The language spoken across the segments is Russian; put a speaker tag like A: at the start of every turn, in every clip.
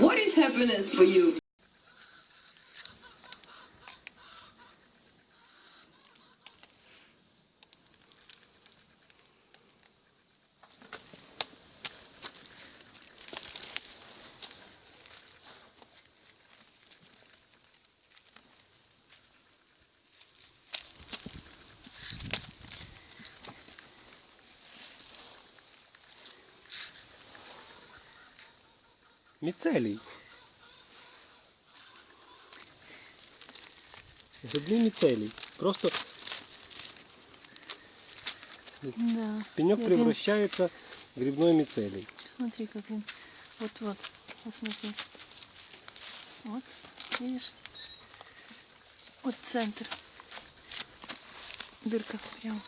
A: What is happiness for you?
B: Міцелій. Грибний міцелій. Просто
C: Да.
B: пенек
C: Як він-
B: превращается в грибной мицелий.
C: Смотри, как он. Вот-вот. Вот смотри. Вот. Видишь? Вот центр. Дырка прям.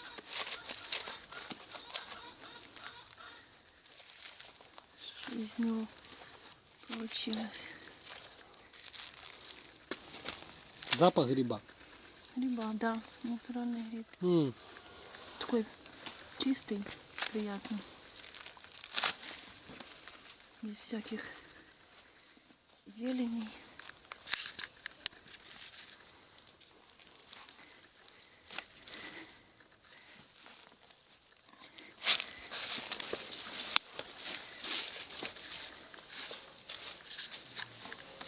C: Что из него получилось?
B: Запах гриба.
C: Гриба, да, натуральный гриб.
B: М,
C: Такой чистый, приятный. Без всяких зеленей.